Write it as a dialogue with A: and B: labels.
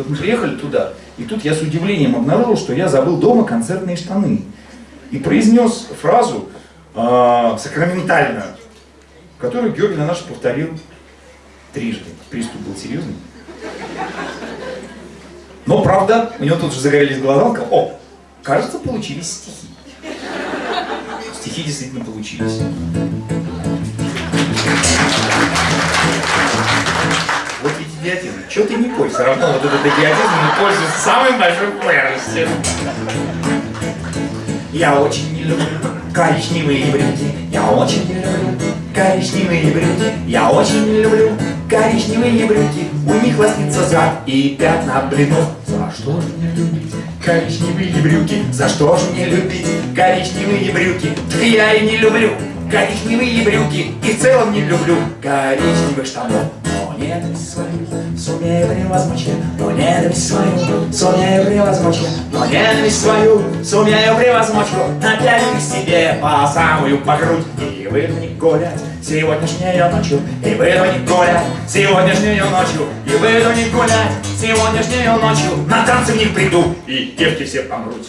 A: Вот мы приехали туда, и тут я с удивлением обнаружил, что я забыл дома концертные штаны. И произнес фразу э, сакраментальную, которую Георгий на наш повторил трижды. Приступ был серьезный. Но, правда, у него тут же загорелись глаза, о, кажется, получились стихи. Стихи действительно получились. Идиотизм. Чего ты не пой? Все равно вот этот идиотизм пользуется самой большой популярностью. Я очень не люблю коричневые брюки. Я очень не люблю коричневые брюки. Я очень не люблю коричневые брюки. У них лоснится зад и пятна блинов. За что же мне любить коричневые брюки? За что же мне любить коричневые брюки? Я и не люблю коричневые брюки. И в целом не люблю коричневых штанов. Ненависть свою сумею превозмочь, но ненависть свою сумею превозмочь, но ненависть свою сумею превозмочь, напялю себе по самую по грудь. И не гулять сегодняшнюю ночью, и не гулять сегодняшнюю ночью, и не гулять сегодняшнюю ночью, на танцы в них приду, и девки все помрут.